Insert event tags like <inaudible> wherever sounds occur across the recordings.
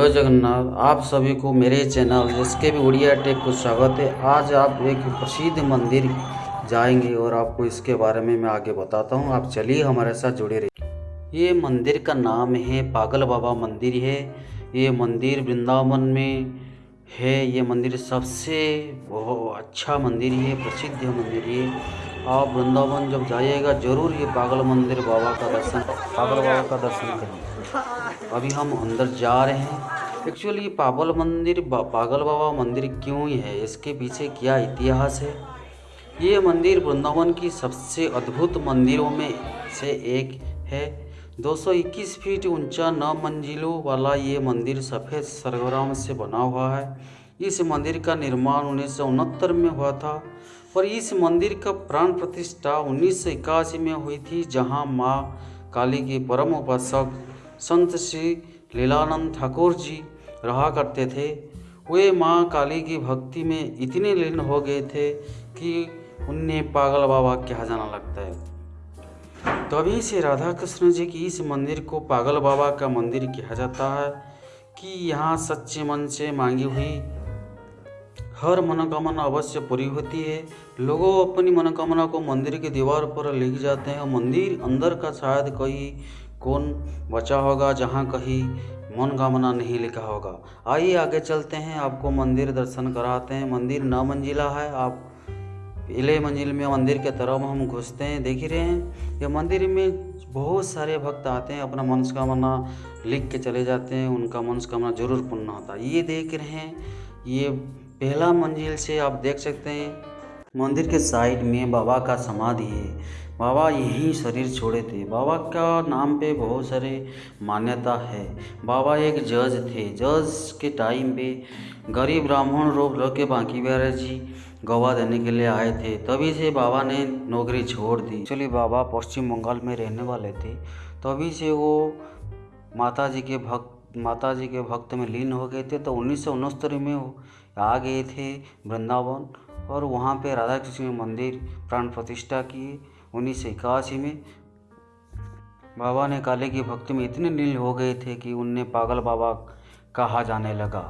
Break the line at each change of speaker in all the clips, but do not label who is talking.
जय जगन्नाथ, आप सभी को मेरे चैनल जिसके भी उड़िया टेक को स्वागत है। आज आप एक प्रसिद्ध मंदिर जाएँगे और आपको इसके बारे में मैं आगे बताता हूँ। आप चलिए हमारे साथ जुड़े रहिए। ये मंदिर का नाम है पागल बाबा मंदिर है। ये मंदिर वृंदावन में है। ये मंदिर सबसे बहुत अच्छा मंदिर है, प्रसिद्ध मंदिर है। आप वृंदावन जब जाइएगा, ज़रूर ये पागल मंदिर बाबा का दर्शन पागल बाबा का दर्शन करिए। अभी हम अंदर जा रहे हैं। एक्चुअली ये पागल मंदिर, बा- पागल बाबा मंदिर क्यों ही है? इसके पीछे क्या इतिहास है? ये मंदिर वृंदावन की सबसे अद्भुत मंदिरों में से एक है। 221 फीट ऊँचा नौ मंजिलों वाला ये मंदिर सफ़ेद सरगराम से बना हुआ है। इस मंदिर का निर्माण उन्नीस सौ उनहत्तर में हुआ था और इस मंदिर का प्राण प्रतिष्ठा उन्नीस सौ इक्यासी में हुई थी, जहाँ माँ काली के परम उपासक संत श्री लीलानंद ठाकुर जी रहा करते थे। वे माँ काली की भक्ति में इतने लीन हो गए थे कि उन्हें पागल बाबा कहा जाना लगता है। तभी से राधा कृष्ण जी की इस मंदिर को पागल बाबा का मंदिर कहा जाता है कि यहाँ सच्चे मन से मांगी हुई हर मनोकामना अवश्य पूरी होती है। लोगों अपनी मनोकामना को मंदिर की दीवार पर लिख जाते हैं। मंदिर अंदर का शायद कहीं कौन बचा होगा, जहाँ कहीं मनोकामना नहीं लिखा होगा। आइए आगे चलते हैं। आपको मंदिर दर्शन कराते हैं। मंदिर नौ मंजिला है। आप पहले मंजिल में मंदिर के तरफ़ हम घुसते हैं, देख ही रहे हैं। ये मंदिर में बहुत सारे भक्त आते हैं, अपना मनोकामना लिख के चले जाते हैं। उनका मनोकामना ज़रूर पूर्ण होता है। ये देख रहे हैं। ये पहला मंजिल से आप देख सकते हैं, मंदिर के साइड में बाबा का समाधि है। बाबा यहीं शरीर छोड़े थे। बाबा का नाम पे बहुत सारे मान्यता है। बाबा एक जज थे। जज के टाइम पे गरीब ब्राह्मण रोग के बांकी बिहारी जी गवाह देने के लिए आए थे। तभी से बाबा ने नौकरी छोड़ दी। एक्चुअली बाबा पश्चिम बंगाल में रहने वाले थे। तभी से वो माता जी के भक्त माता जी के भक्त में लीन हो गए थे तो उन्नीस सौ उनहत्तर में आ गए थे वृंदावन और वहाँ पे राधा कृष्ण मंदिर प्राण प्रतिष्ठा किए। उन्नीस सौ इक्यासी में बाबा ने काले की भक्ति में इतने लीन हो गए थे कि उन्हें पागल बाबा कहा जाने लगा।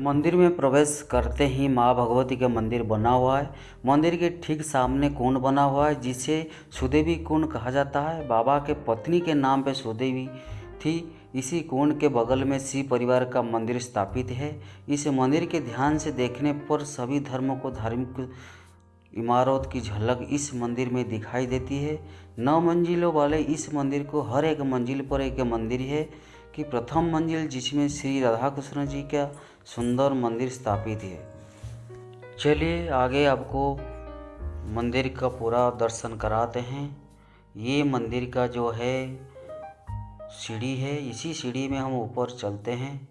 मंदिर में प्रवेश करते ही माँ भगवती का मंदिर बना हुआ है। मंदिर के ठीक सामने कुंड बना हुआ है, जिसे सुदेवी कुंड कहा जाता है। बाबा के पत्नी के नाम पे सुदेवी थी। इसी कुंड के बगल में शिव परिवार का मंदिर स्थापित है। इस मंदिर के ध्यान से देखने पर सभी धर्मों को धार्मिक इमारत की झलक इस मंदिर में दिखाई देती है। नौ मंजिलों वाले इस मंदिर को हर एक मंजिल पर एक मंदिर है कि प्रथम मंजिल जिसमें श्री राधा कृष्ण जी का सुंदर मंदिर स्थापित है। चलिए आगे आपको मंदिर का पूरा दर्शन कराते हैं। ये मंदिर का जो है सीढ़ी है, इसी सीढ़ी में हम ऊपर चलते हैं।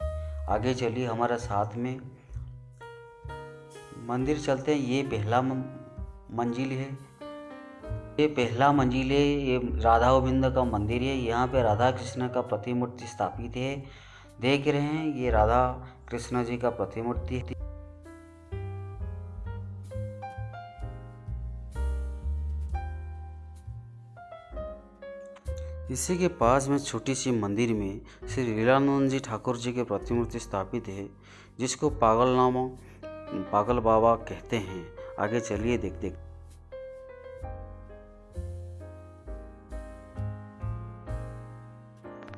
आगे चलिए हमारे साथ में। मंदिर चलते हैं, ये पहला मंजिल है। ये पहला मंजिल है, ये राधा गोविंद का मंदिर है। यहाँ पे राधा कृष्ण का प्रतिमूर्ति स्थापित है। देख रहे हैं, ये राधा कृष्ण जी का प्रतिमूर्ति इसी के पास में छोटी सी मंदिर में श्री लीलानंद जी ठाकुर जी की प्रतिमूर्ति स्थापित है, जिसको पागल नामा, पागल बाबा कहते हैं। आगे चलिए देख देख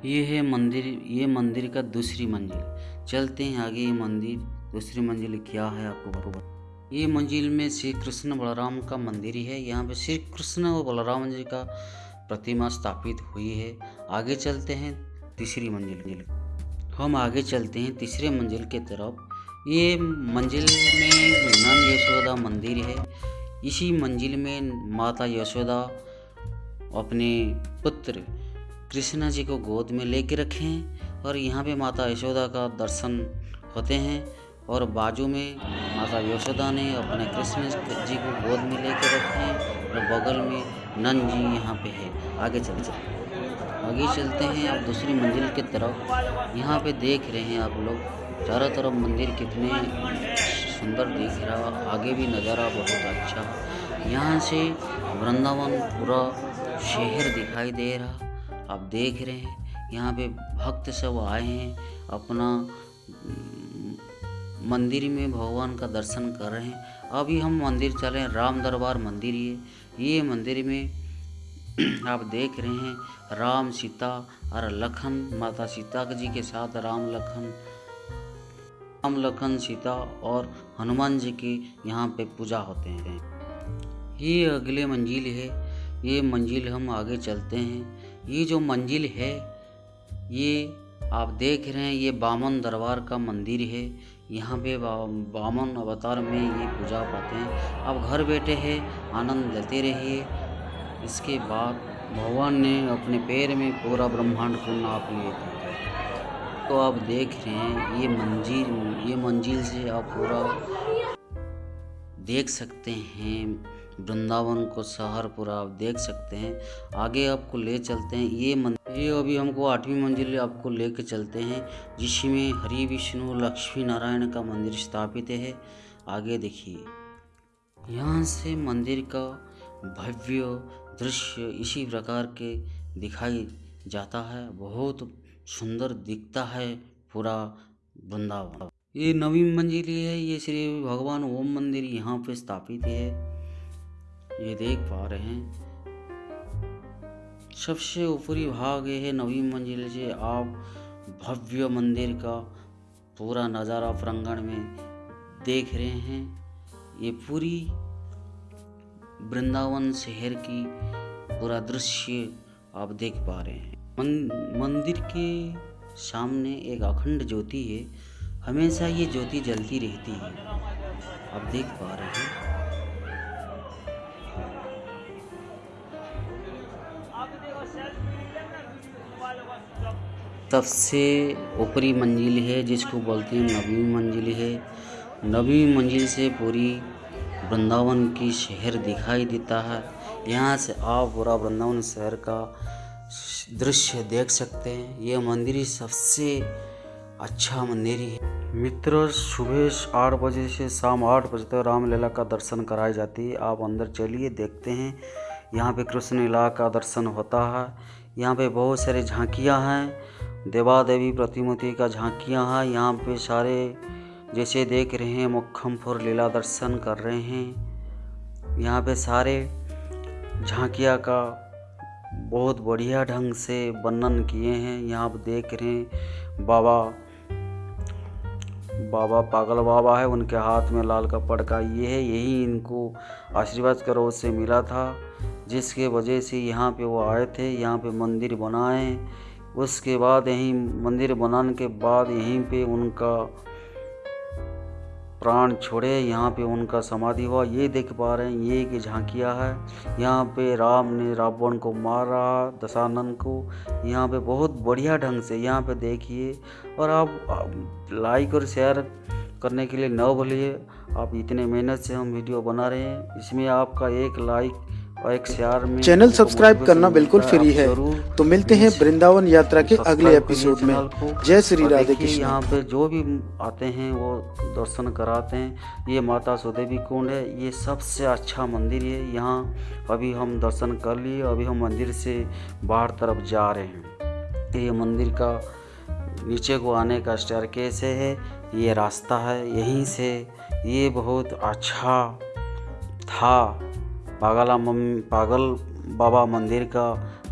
ये है मंदिर, ये मंदिर का दूसरी मंजिल। चलते हैं आगे ये मंदिर। दूसरी मंजिल क्या है आपको बता ये मंजिल में श्री कृष्ण बलराम का मंदिर ही है। यहाँ पे श्री कृष्ण और बलराम जी का प्रतिमा स्थापित हुई है। आगे चलते हैं तीसरी मंजिल हम आगे चलते हैं तीसरे मंजिल के तरफ़। ये मंजिल में नंद यशोदा मंदिर है। इसी मंजिल में माता यशोदा अपने पुत्र कृष्णा जी को गोद में लेके रखे हैं और यहाँ पे माता यशोदा का दर्शन होते हैं। और बाजू में माता यशोदा ने अपने कृष्ण जी को गोद में लेके रखे हैं और बगल में नंद जी यहाँ पे है। आगे चल चल। आगे चलते हैं, आप दूसरी मंजिल की तरफ़। यहाँ पे देख रहे हैं आप लोग, चारों तरफ़ मंदिर कितने सुंदर दिख रहा, आगे भी नज़ारा बहुत अच्छा। यहाँ से वृंदावन पूरा शहर दिखाई दे रहा। आप देख रहे हैं, यहाँ पे भक्त सब आए हैं अपना मंदिर में भगवान का दर्शन कर रहे हैं। अभी हम मंदिर चले राम दरबार मंदिर ये ये मंदिर में <clears throat> आप देख रहे हैं, राम सीता और लखन, माता सीता जी के साथ राम लखन राम लखन सीता और हनुमान जी की यहाँ पे पूजा होते हैं। ये अगले मंजिल है, ये मंजिल हम आगे चलते हैं। ये जो मंजिल है, ये आप देख रहे हैं, ये बामन दरबार का मंदिर है। यहाँ पे बामन अवतार में ये पूजा पाते हैं। आप घर बैठे हैं, आनंद लेते रहिए। इसके बाद भगवान ने अपने पैर में पूरा ब्रह्मांड को नाप लिए तो आप देख रहे हैं, ये मंजिल ये मंजिल से आप पूरा देख सकते हैं। वृंदावन को शहर पूरा आप देख सकते हैं। आगे आपको ले चलते हैं। ये मंदिर, ये अभी हमको आठवीं मंजिल आपको लेके चलते हैं, जिसमें हरि विष्णु, लक्ष्मी नारायण का मंदिर स्थापित है। आगे देखिए। यहाँ से मंदिर का भव्य दृश्य इसी प्रकार के दिखाई जाता है। बहुत सुंदर दिखता है पूरा वृंदावन। ये नवी मंजिल है। ये श्री भगवान ओम मंदिर यहाँ पे स्थापित है। ये देख पा रहे हैं। सबसे ऊपरी भाग ये है नवी मंजिल से आप भव्य मंदिर का पूरा नज़ारा प्रांगण में देख रहे हैं। ये पूरी वृंदावन शहर की पूरा दृश्य आप देख पा रहे हैं। मन, मंदिर के सामने एक अखंड ज्योति है। हमेशा ये ज्योति जलती रहती है। आप देख पा रहे हैं। सबसे ऊपरी मंजिल है, जिसको बोलते हैं नवी मंजिल है। नवी मंजिल से पूरी वृंदावन की शहर दिखाई देता है। यहाँ से आप पूरा वृंदावन शहर का दृश्य देख सकते हैं। ये मंदिर सबसे अच्छा मंदिर है। मित्र, सुबह आठ बजे से शाम आठ बजे तक रामलीला का दर्शन कराई जाती है। आप अंदर चलिए, देखते हैं। यहाँ पे कृष्ण लीला का दर्शन होता है। यहाँ पे बहुत सारी झांकियाँ हैं। देवा देवी प्रतिमूर्ति का झांकियाँ हैं। यहाँ पे सारे जैसे देख रहे हैं मुखमपुर लीला दर्शन कर रहे हैं। यहाँ पे सारे झांकिया का बहुत बढ़िया ढंग से वर्णन किए हैं। यहाँ पे देख रहे हैं, बाबा बाबा पागल बाबा है। उनके हाथ में लाल कपड़ का ये है, यही इनको आशीर्वाद करो से मिला था। जिसके वजह से यहाँ पे वो आए थे, यहाँ पे मंदिर बनाए उसके बाद यहीं मंदिर बनाने के बाद यहीं पे उनका प्राण छोड़े, यहाँ पे उनका समाधि हुआ। ये देख पा रहे हैं, ये कि झांकिया है। यहाँ पे राम ने रावण को मारा दशानंद को। यहाँ पे बहुत बढ़िया ढंग से यहाँ पे देखिए। और आप लाइक और शेयर करने के लिए न भूलिए। आप इतने मेहनत से हम वीडियो बना रहे हैं। इसमें आपका एक लाइक
चैनल सब्सक्राइब करना बिल्कुल फ्री है। तो मिलते हैं वृंदावन यात्रा के अगले एपिसोड में। जय श्री राधे कृष्ण।
यहाँ पे जो भी आते हैं वो दर्शन कराते हैं। ये माता सुदेवी कुंड है। ये सबसे अच्छा मंदिर है। यहाँ अभी हम दर्शन कर लिए। अभी हम मंदिर से बाहर तरफ़ जा रहे हैं। ये मंदिर का नीचे को आने का स्टेयर कैसे है। ये रास्ता है। यहीं से ये बहुत अच्छा था। पागला मम पागल बाबा मंदिर का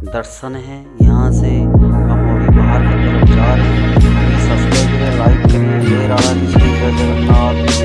दर्शन है। यहाँ से हम अभी बाहर की तरफ़ जा रहे हैं। सब्सक्राइब करें, लाइक करें। जय राधा कृष्ण, जय जगन्नाथ।